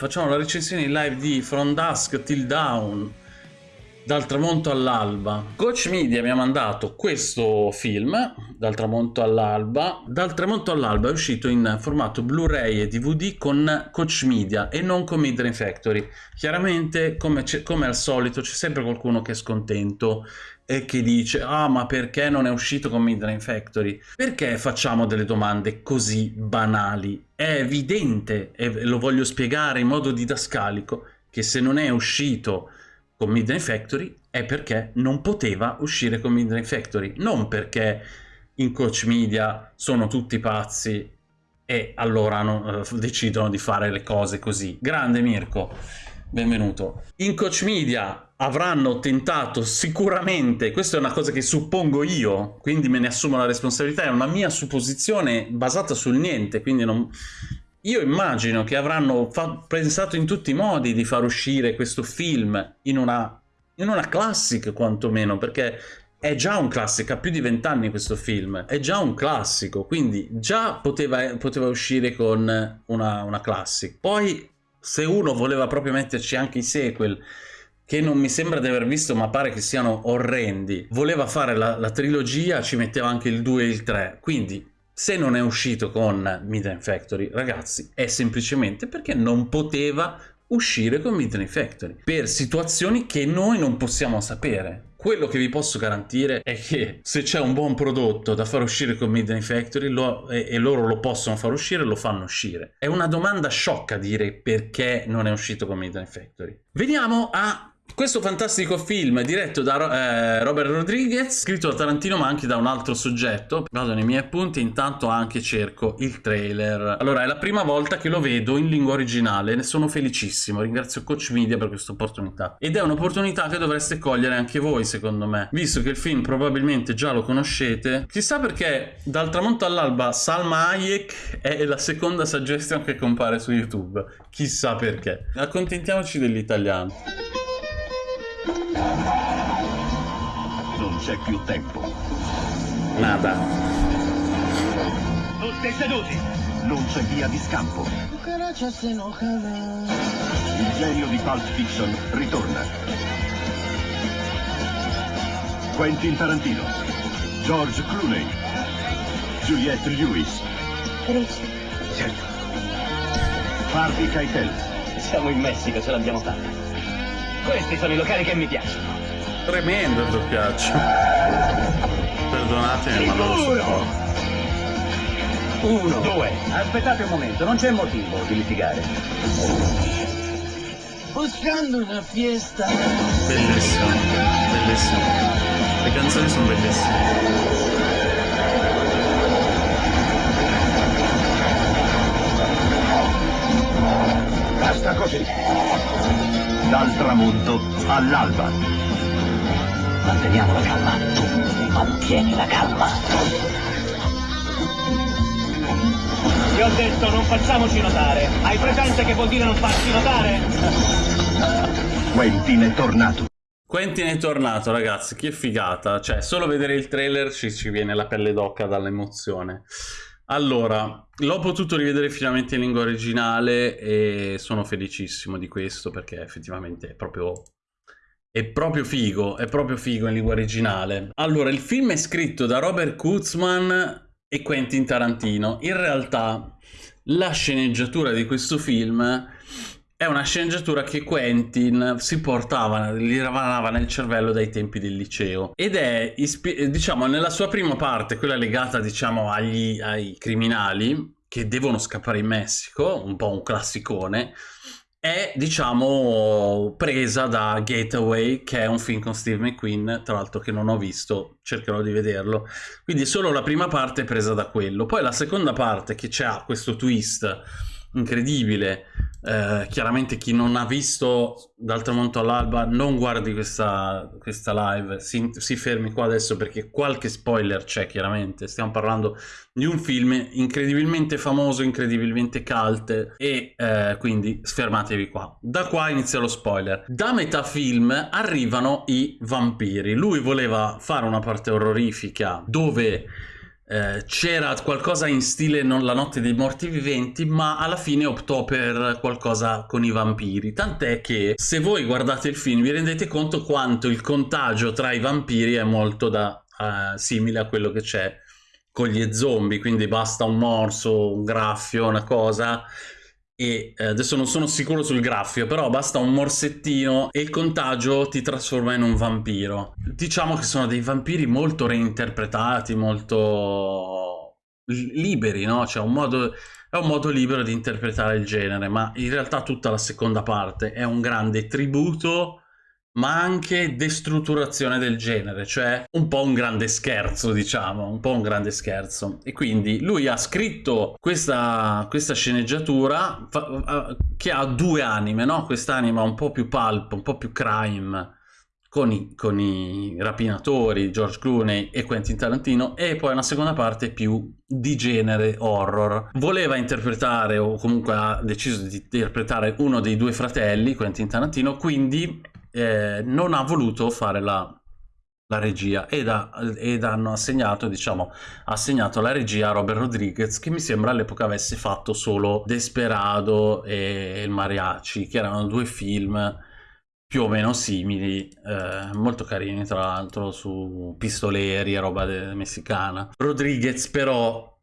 facciamo la recensione in live di From Dusk Till Dawn, dal tramonto all'alba. Coach Media mi ha mandato questo film, Dal tramonto all'alba. Dal tramonto all'alba è uscito in formato Blu-ray e DVD con Coach Media e non con Midnight Factory. Chiaramente, come, come al solito, c'è sempre qualcuno che è scontento e che dice ah ma perché non è uscito con Midnight Factory? Perché facciamo delle domande così banali? È evidente, e lo voglio spiegare in modo didascalico, che se non è uscito con Midnight Factory è perché non poteva uscire con Midnight Factory, non perché in Coach Media sono tutti pazzi e allora no, eh, decidono di fare le cose così. Grande Mirko, benvenuto. In Coach Media avranno tentato sicuramente, questa è una cosa che suppongo io, quindi me ne assumo la responsabilità, è una mia supposizione basata sul niente, quindi non, io immagino che avranno pensato in tutti i modi di far uscire questo film in una, in una classic quantomeno, perché è già un classico, ha più di vent'anni questo film, è già un classico, quindi già poteva, poteva uscire con una, una classic. Poi se uno voleva proprio metterci anche i sequel, che non mi sembra di aver visto ma pare che siano orrendi, voleva fare la, la trilogia, ci metteva anche il 2 e il 3, quindi se non è uscito con Midnight Factory, ragazzi, è semplicemente perché non poteva uscire con Midnight Factory per situazioni che noi non possiamo sapere. Quello che vi posso garantire è che se c'è un buon prodotto da far uscire con Midnight Factory lo, e, e, loro lo possono far uscire, lo fanno uscire. È una domanda sciocca dire perché non è uscito con Midnight Factory. Veniamo a questo fantastico film diretto da eh, Robert Rodriguez, scritto da Tarantino ma anche da un altro soggetto. Vado nei miei appunti, intanto anche cerco il trailer. Allora, è la prima volta che lo vedo in lingua originale, ne sono felicissimo, ringrazio Coach Media per questa opportunità. Ed è un'opportunità che dovreste cogliere anche voi, secondo me, visto che il film probabilmente già lo conoscete. Chissà perché dal tramonto all'alba Salma Hayek è la seconda suggestion che compare su YouTube. Chissà perché. Accontentiamoci dell'italiano. Non c'è più tempo. Nada. Tutti seduti! Non c'è via di scampo. Il genio di Pulp Fiction ritorna. Quentin Tarantino. George Clooney. Juliette Lewis. Felice. Certo. Harvey Keitel. Siamo in Messico, ce l'abbiamo fatta. Questi sono i locali che mi piacciono. Tremendo il doppiaggio. Perdonatemi, ma non lo sopporto. Uno. Due. Aspettate un momento, non c'è motivo di litigare. Buscando una fiesta. Bellissimo, bellissimo. Le canzoni sono bellissime. Basta così. Dal tramonto all'alba. Manteniamo la calma. Tu mantieni la calma. Ti ho detto non facciamoci notare. Hai presente che vuol dire non farci notare? Quentin è tornato. Quentin è tornato, ragazzi, che figata. Cioè, solo vedere il trailer ci, ci viene la pelle d'occa dall'emozione. Allora, l'ho potuto rivedere finalmente in lingua originale e sono felicissimo di questo perché effettivamente è proprio, è proprio figo, è proprio figo in lingua originale. Allora, il film è scritto da Robert Kutzman e Quentin Tarantino. In realtà la sceneggiatura di questo film è una sceneggiatura che Quentin si portava, gli ravanava nel cervello dai tempi del liceo ed è, diciamo, nella sua prima parte, quella legata, diciamo, agli, ai criminali che devono scappare in Messico, un po' un classicone, è, diciamo, presa da Gateway, che è un film con Steve McQueen, tra l'altro che non ho visto, cercherò di vederlo. Quindi solo la prima parte è presa da quello. Poi la seconda parte, che c'ha questo twist incredibile, eh, chiaramente chi non ha visto dal tramonto all'alba non guardi questa, questa live, si, si, fermi qua adesso perché qualche spoiler c'è chiaramente, stiamo parlando di un film incredibilmente famoso, incredibilmente cult e eh, quindi fermatevi qua. Da qua inizia lo spoiler. Da metà film arrivano i vampiri, lui voleva fare una parte orrorifica dove eh, c'era qualcosa in stile non La notte dei morti viventi, ma alla fine optò per qualcosa con i vampiri. Tant'è che se voi guardate il film vi rendete conto quanto il contagio tra i vampiri è molto da, uh, simile a quello che c'è con gli zombie, quindi basta un morso, un graffio, una cosa e eh, adesso non sono sicuro sul graffio, però basta un morsettino e il contagio ti trasforma in un vampiro. Diciamo che sono dei vampiri molto reinterpretati, molto liberi, no? Cioè un modo, è un modo libero di interpretare il genere, ma in realtà tutta la seconda parte è un grande tributo ma anche destrutturazione del genere, cioè un po' un grande scherzo, diciamo, un po' un grande scherzo. E quindi lui ha scritto questa, questa sceneggiatura che ha due anime, no? Quest'anima un po' più pulp, un po' più crime, con i, con i, rapinatori, George Clooney e Quentin Tarantino, e poi una seconda parte più di genere horror. Voleva interpretare, o comunque ha deciso di interpretare uno dei due fratelli, Quentin Tarantino, quindi eh, non ha voluto fare la, la regia ed, ha, ed, hanno assegnato, diciamo, assegnato la regia a Robert Rodriguez che mi sembra all'epoca avesse fatto solo Desperado e Il Mariachi, che erano due film più o meno simili, eh, molto carini tra l'altro, su pistoleri e roba messicana. Rodriguez però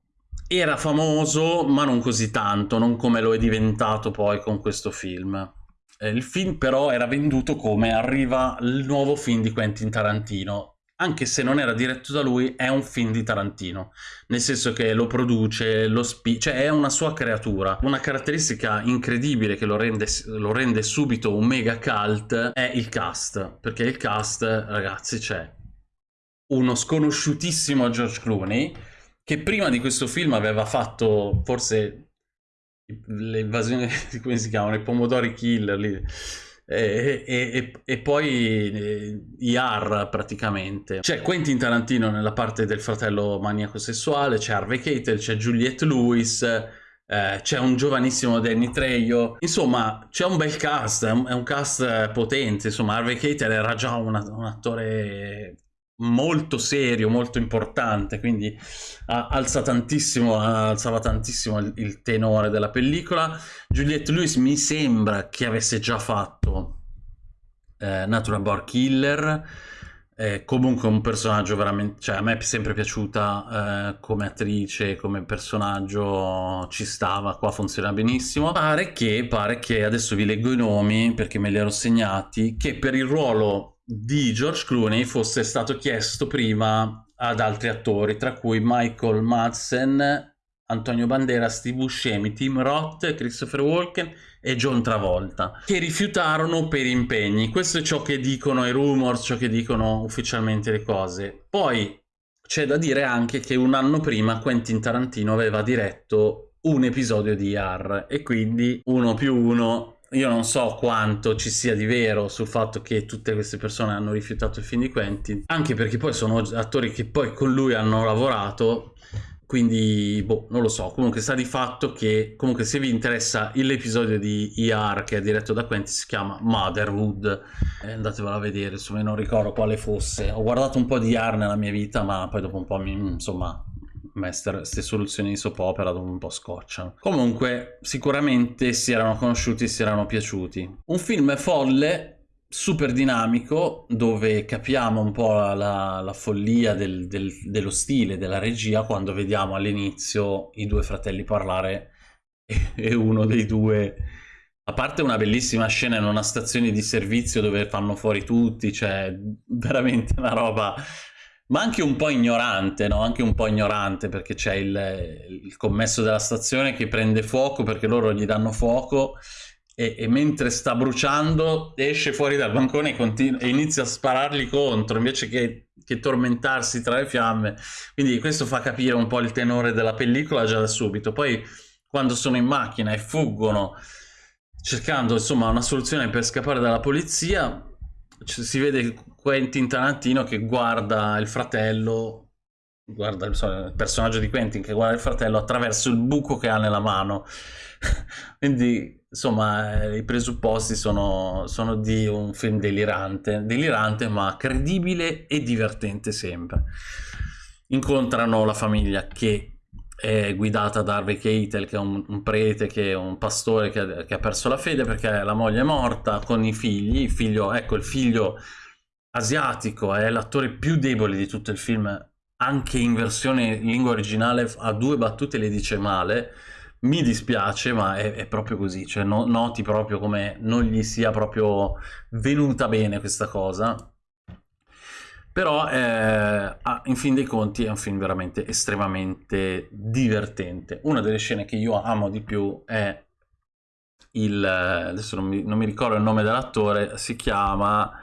era famoso, ma non così tanto, non come lo è diventato poi con questo film. Eh, il film però era venduto come arriva il nuovo film di Quentin Tarantino, anche se non era diretto da lui, è un film di Tarantino, nel senso che lo produce, lo spi- cioè è una sua creatura. Una caratteristica incredibile che lo rende, lo rende subito un mega cult è il cast, perché il cast, ragazzi, c'è uno sconosciutissimo George Clooney, che prima di questo film aveva fatto forse le invasioni, come si chiamano, i pomodori killer lì. E, e, e, poi eh, IAR praticamente. C'è Quentin Tarantino nella parte del fratello maniaco sessuale c'è Harvey Keitel, c'è Juliette Lewis eh, c'è un giovanissimo Danny Trejo. Insomma c'è un bel cast è un, è un cast potente. Insomma Harvey Keitel era già una, un attore molto serio, molto importante, quindi alza tantissimo, alzava tantissimo il, il, tenore della pellicola. Juliette Lewis mi sembra che avesse già fatto eh, Natural Born Killer, eh, comunque un personaggio veramente, cioè a me è sempre piaciuta eh, come attrice, come personaggio, ci stava, qua funziona benissimo. Pare che, pare che, adesso vi leggo i nomi perché me li ero segnati, che per il ruolo di George Clooney fosse stato chiesto prima ad altri attori, tra cui Michael Madsen, Antonio Bandera, Steve Buscemi, Tim Roth, Christopher Walken e John Travolta, che rifiutarono per impegni. Questo è ciò che dicono i rumors, ciò che dicono ufficialmente le cose. Poi c'è da dire anche che un anno prima Quentin Tarantino aveva diretto un episodio di IAR e quindi uno più uno io non so quanto ci sia di vero sul fatto che tutte queste persone hanno rifiutato il film di Quentin, anche perché poi sono attori che poi con lui hanno lavorato, quindi boh, non lo so, comunque sta di fatto che comunque se vi interessa l'episodio di ER che è diretto da Quentin si chiama Motherhood, eh, andatevelo a vedere, insomma non ricordo quale fosse, ho guardato un po' di ER nella mia vita ma poi dopo un po' mi, insomma queste soluzioni di soap opera dove un po' scocciano. Comunque, sicuramente si erano conosciuti e si erano piaciuti. Un film folle, super dinamico, dove capiamo un po' la, la follia del, del, dello stile, della regia, quando vediamo all'inizio i due fratelli parlare e, e uno dei due... A parte una bellissima scena in una stazione di servizio dove fanno fuori tutti, cioè veramente una roba ma anche un po' ignorante, no? Anche un po' ignorante perché c'è il, il, commesso della stazione che prende fuoco perché loro gli danno fuoco e, e mentre sta bruciando esce fuori dal bancone e, e inizia a sparargli contro invece che, che, tormentarsi tra le fiamme. Quindi questo fa capire un po' il tenore della pellicola già da subito. Poi quando sono in macchina e fuggono cercando insomma una soluzione per scappare dalla polizia si vede Quentin Tarantino che guarda il fratello, guarda il personaggio di Quentin che guarda il fratello attraverso il buco che ha nella mano. Quindi, insomma, i presupposti sono, sono di un film delirante, delirante ma credibile e divertente sempre. incontrano la famiglia che è guidata da Harvey Keitel, che è un, un prete, che è un pastore che, che, ha perso la fede perché la moglie è morta con i figli. Il figlio, ecco, il figlio asiatico è l'attore più debole di tutto il film, anche in versione in lingua originale ha due battute le dice male. Mi dispiace, ma è, è proprio così, cioè no, noti proprio come non gli sia proprio venuta bene questa cosa però eh, in fin dei conti è un film veramente estremamente divertente. Una delle scene che io amo di più è il... adesso non mi, non mi ricordo il nome dell'attore, si chiama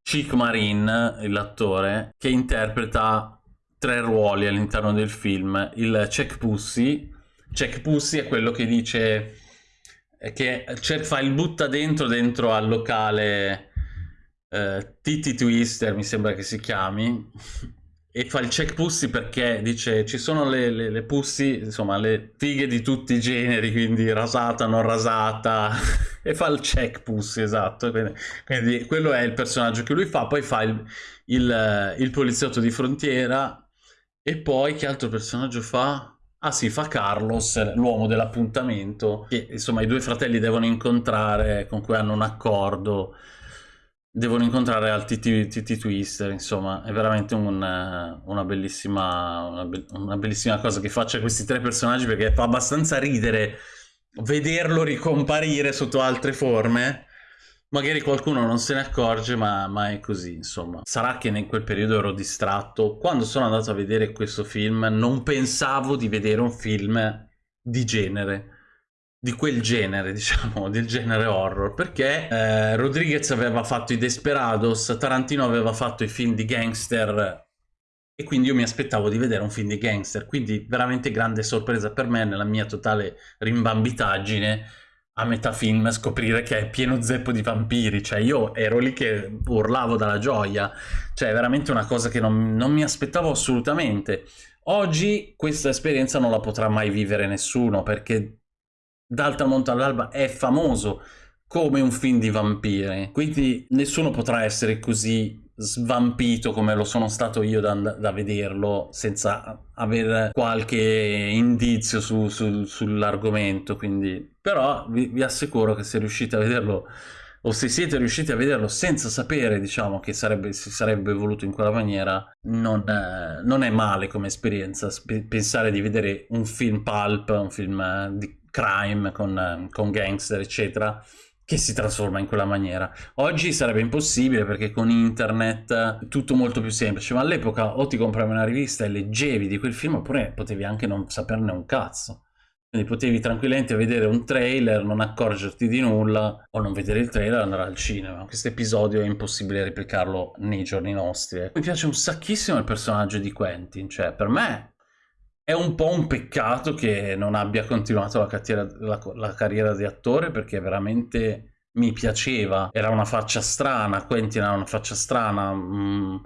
Chick Marin, l'attore, che interpreta tre ruoli all'interno del film. Il Check Pussy, Check Pussy è quello che dice che fa il butta dentro dentro al locale eh, Titi Twister mi sembra che si chiami e fa il check pussy perché dice ci sono le, le, le pussy insomma le fighe di tutti i generi quindi rasata non rasata. E fa il check pussy esatto. Quindi, quindi, quello è il personaggio che lui fa. Poi fa il, il, il poliziotto di frontiera. E poi che altro personaggio fa? Ah sì, fa Carlos, l'uomo dell'appuntamento, che insomma i due fratelli devono incontrare, con cui hanno un accordo devono incontrare al TT, Twister, insomma, è veramente un, una, bellissima, una, be una, bellissima cosa che faccia questi tre personaggi perché fa abbastanza ridere vederlo ricomparire sotto altre forme. Magari qualcuno non se ne accorge, ma, ma è così, insomma. Sarà che in quel periodo ero distratto. Quando sono andato a vedere questo film, non pensavo di vedere un film di genere di quel genere, diciamo, del genere horror, perché eh, Rodriguez aveva fatto i Desperados, Tarantino aveva fatto i film di gangster e quindi io mi aspettavo di vedere un film di gangster, quindi veramente grande sorpresa per me nella mia totale rimbambitaggine a metà film scoprire che è pieno zeppo di vampiri, cioè io ero lì che urlavo dalla gioia, cioè è veramente una cosa che non, non mi aspettavo assolutamente. Oggi questa esperienza non la potrà mai vivere nessuno perché dal tramonto all'alba è famoso come un film di vampiri, quindi nessuno potrà essere così svampito come lo sono stato io da, da vederlo senza avere qualche indizio su, su, sull'argomento, quindi però vi, vi assicuro che se riuscite a vederlo o se siete riusciti a vederlo senza sapere, diciamo, che sarebbe, si sarebbe evoluto in quella maniera, non, eh, non è male come esperienza pensare di vedere un film pulp, un film eh, di crime con, con gangster, eccetera, che si trasforma in quella maniera. Oggi sarebbe impossibile perché con internet tutto molto più semplice, ma all'epoca o ti compravi una rivista e leggevi di quel film oppure potevi anche non saperne un cazzo. Quindi potevi tranquillamente vedere un trailer, non accorgerti di nulla o non vedere il trailer e andare al cinema. Questo episodio è impossibile replicarlo nei giorni nostri. Mi piace un sacchissimo il personaggio di Quentin, cioè per me è un po' un peccato che non abbia continuato la, carriera, la, la carriera di attore perché veramente mi piaceva. Era una faccia strana, Quentin ha una faccia strana. Mm.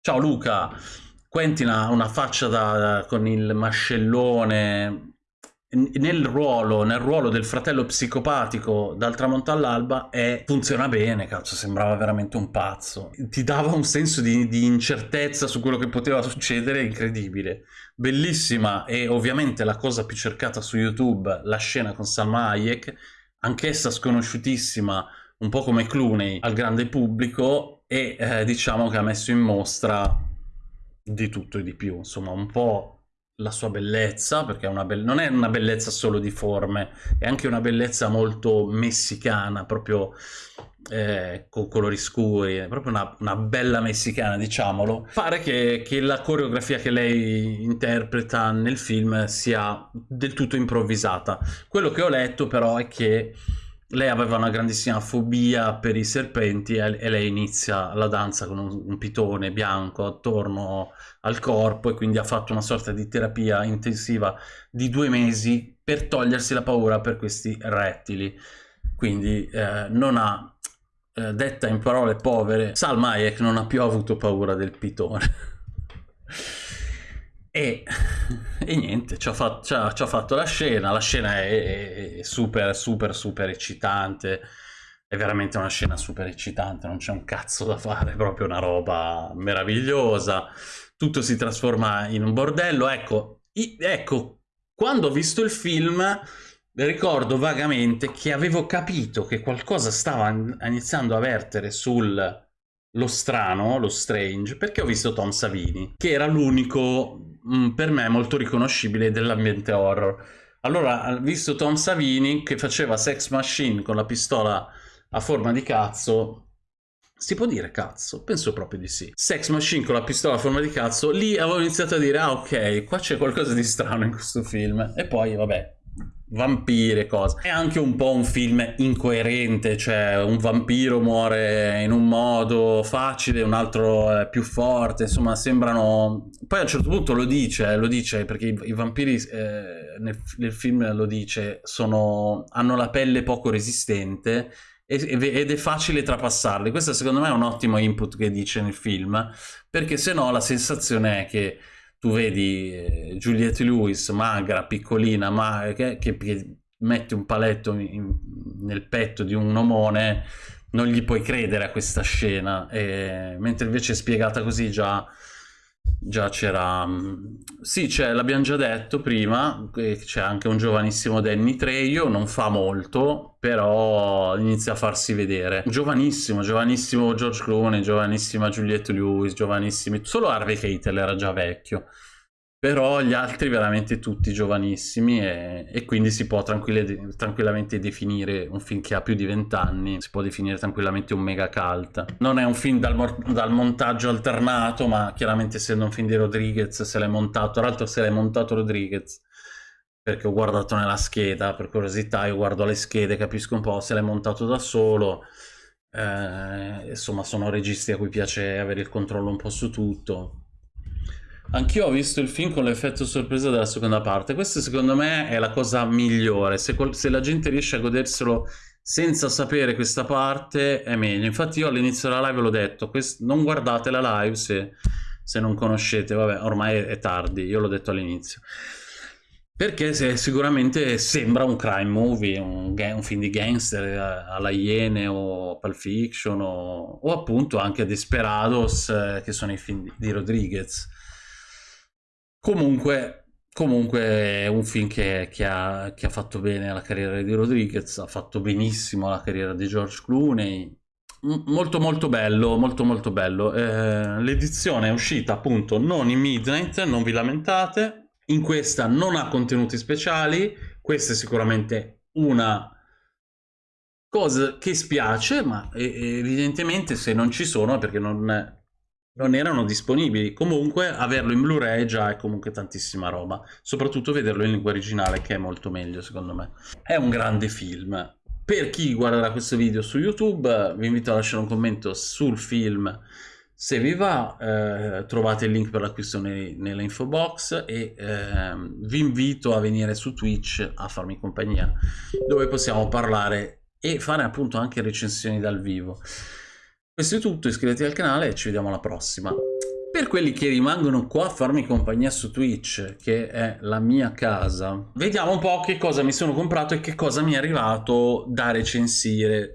Ciao Luca! Quentin ha una faccia da, da, con il mascellone, nel ruolo, nel ruolo del fratello psicopatico dal tramonto all'alba e funziona bene, cazzo, sembrava veramente un pazzo. Ti dava un senso di, di, incertezza su quello che poteva succedere incredibile. Bellissima e ovviamente la cosa più cercata su YouTube, la scena con Salma Hayek, anch'essa sconosciutissima, un po' come Clooney al grande pubblico e eh, diciamo che ha messo in mostra di tutto e di più, insomma un po' la sua bellezza, perché è be non è una bellezza solo di forme, è anche una bellezza molto messicana, proprio eh, con colori scuri, è proprio una, una, bella messicana, diciamolo. Pare che, che, la coreografia che lei interpreta nel film sia del tutto improvvisata. Quello che ho letto però è che lei aveva una grandissima fobia per i serpenti e, lei inizia la danza con un, un, pitone bianco attorno al corpo e quindi ha fatto una sorta di terapia intensiva di due mesi per togliersi la paura per questi rettili. Quindi eh, non ha, eh, detta in parole povere, Salma Hayek non ha più avuto paura del pitone. E, e, niente, ci ha, fatto, ci, ha, ci ha, fatto, la scena, la scena è, è, super super super eccitante, è veramente una scena super eccitante, non c'è un cazzo da fare, è proprio una roba meravigliosa, tutto si trasforma in un bordello, ecco, ecco, quando ho visto il film ricordo vagamente che avevo capito che qualcosa stava iniziando a vertere sul lo strano, lo strange, perché ho visto Tom Savini, che era l'unico mm, per me molto riconoscibile dell'ambiente horror. Allora, visto Tom Savini che faceva Sex Machine con la pistola a forma di cazzo, si può dire cazzo? Penso proprio di sì. Sex Machine con la pistola a forma di cazzo, lì avevo iniziato a dire, ah ok, qua c'è qualcosa di strano in questo film. E poi, vabbè, vampire, cose. È anche un po' un film incoerente, cioè un vampiro muore in un modo facile, un altro è più forte, insomma sembrano... Poi a un certo punto lo dice, lo dice perché i, i vampiri eh, nel, nel, film lo dice, sono, hanno la pelle poco resistente ed è facile trapassarli. Questo secondo me è un ottimo input che dice nel film, perché se no la sensazione è che tu vedi eh, Juliette Lewis, magra, piccolina, ma che, che, che mette un paletto in, nel petto di un omone, non gli puoi credere a questa scena, e, mentre invece spiegata così già Già c'era... Mm, sì, l'abbiamo già detto prima, c'è anche un giovanissimo Danny Trejo, non fa molto, però inizia a farsi vedere. Giovanissimo, giovanissimo George Clooney, giovanissima Juliette Lewis, giovanissimi... Solo Harvey Keitel era già vecchio però gli altri veramente tutti giovanissimi e, e quindi si può tranquillamente definire un film che ha più di 20 anni, si può definire tranquillamente un mega cult. Non è un film dal, dal montaggio alternato, ma chiaramente essendo un film di Rodriguez se l'è montato, tra l'altro se l'è montato Rodriguez, perché ho guardato nella scheda, per curiosità io guardo le schede, capisco un po' se l'è montato da solo, eh, insomma sono registi a cui piace avere il controllo un po' su tutto, Anch'io ho visto il film con l'effetto sorpresa della seconda parte. Questa secondo me è la cosa migliore. Se, se, la gente riesce a goderselo senza sapere questa parte è meglio. Infatti io all'inizio della live l'ho detto, non guardate la live se, se, non conoscete. Vabbè, ormai è, tardi, io l'ho detto all'inizio. Perché se, sicuramente sembra un crime movie, un, un, film di gangster eh, alla Iene o Pulp Fiction o, o appunto anche Desperados eh, che sono i film di, di Rodriguez Comunque, comunque è un film che, che, ha, che, ha, fatto bene la carriera di Rodriguez, ha fatto benissimo la carriera di George Clooney. molto molto bello, molto molto bello. Eh, l'edizione è uscita appunto non in Midnight, non vi lamentate. In questa non ha contenuti speciali, questa è sicuramente una cosa che spiace, ma evidentemente se non ci sono è perché non, non erano disponibili. Comunque averlo in Blu-ray già è comunque tantissima roba, soprattutto vederlo in lingua originale che è molto meglio secondo me. È un grande film. Per chi guarderà questo video su YouTube vi invito a lasciare un commento sul film se vi va eh, trovate il link per l'acquisto nella info box e eh, vi invito a venire su Twitch a farmi compagnia dove possiamo parlare e fare appunto anche recensioni dal vivo. Questo è tutto, iscrivetevi al canale e ci vediamo alla prossima. Per quelli che rimangono qua a farmi compagnia su Twitch, che è la mia casa, vediamo un po' che cosa mi sono comprato e che cosa mi è arrivato da recensire.